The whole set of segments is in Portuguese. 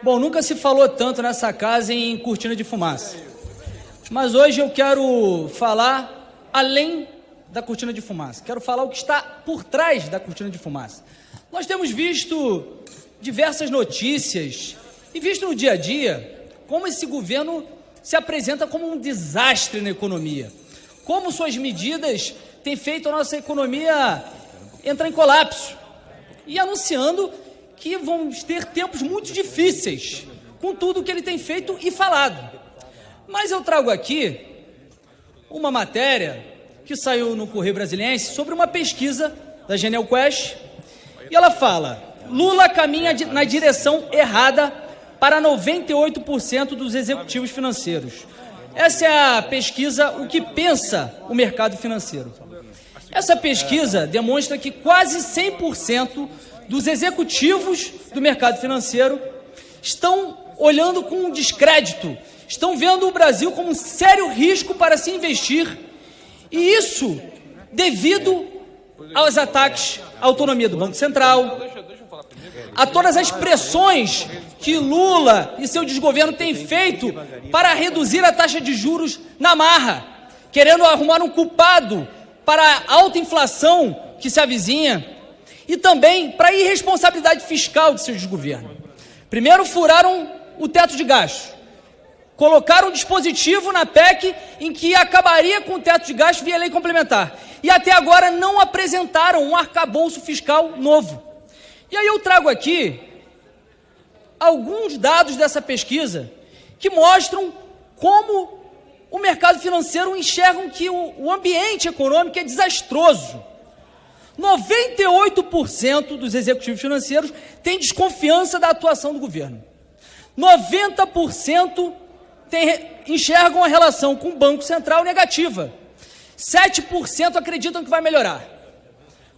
Bom, nunca se falou tanto nessa casa em cortina de fumaça. Mas hoje eu quero falar além da cortina de fumaça. Quero falar o que está por trás da cortina de fumaça. Nós temos visto diversas notícias e visto no dia a dia como esse governo se apresenta como um desastre na economia. Como suas medidas têm feito a nossa economia entrar em colapso. E anunciando que vamos ter tempos muito difíceis com tudo que ele tem feito e falado. Mas eu trago aqui uma matéria que saiu no Correio Brasiliense sobre uma pesquisa da Genial Quest e ela fala: Lula caminha na direção errada para 98% dos executivos financeiros. Essa é a pesquisa O que pensa o mercado financeiro. Essa pesquisa demonstra que quase 100% dos executivos do mercado financeiro estão olhando com descrédito, estão vendo o Brasil como um sério risco para se investir, e isso devido aos ataques à autonomia do Banco Central, a todas as pressões que Lula e seu desgoverno têm feito para reduzir a taxa de juros na marra, querendo arrumar um culpado para a alta inflação que se avizinha e também para a irresponsabilidade fiscal de seu desgoverno. Primeiro, furaram o teto de gastos. Colocaram um dispositivo na PEC em que acabaria com o teto de gastos via lei complementar. E até agora não apresentaram um arcabouço fiscal novo. E aí eu trago aqui alguns dados dessa pesquisa que mostram como o mercado financeiro enxerga que o ambiente econômico é desastroso. 98% dos executivos financeiros têm desconfiança da atuação do governo. 90% tem, enxergam a relação com o Banco Central negativa. 7% acreditam que vai melhorar.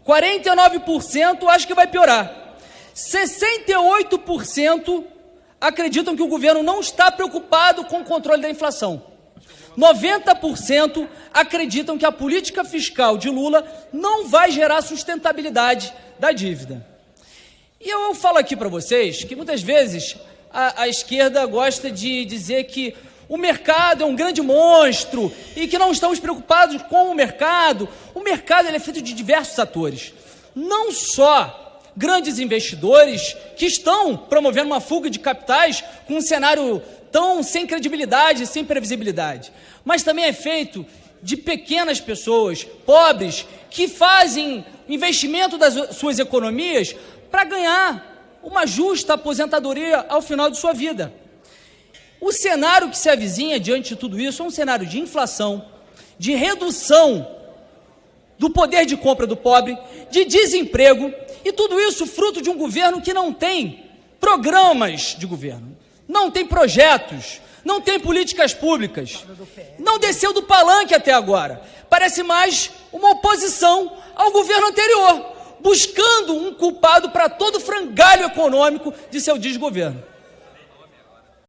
49% acham que vai piorar. 68% acreditam que o governo não está preocupado com o controle da inflação. 90% acreditam que a política fiscal de Lula não vai gerar sustentabilidade da dívida. E eu falo aqui para vocês que muitas vezes a, a, esquerda gosta de dizer que o mercado é um grande monstro e que não estamos preocupados com o mercado. O mercado é feito de diversos atores, não só grandes investidores que estão promovendo uma fuga de capitais com um cenário tão sem credibilidade, sem previsibilidade, mas também é feito de pequenas pessoas, pobres, que fazem investimento das suas economias para ganhar uma justa aposentadoria ao final de sua vida. O cenário que se avizinha diante de tudo isso é um cenário de inflação, de redução do poder de compra do pobre, de desemprego, e tudo isso fruto de um governo que não tem programas de governo, não tem projetos, não tem políticas públicas, não desceu do palanque até agora. Parece mais uma oposição ao governo anterior, buscando um culpado para todo frangalho econômico de seu desgoverno.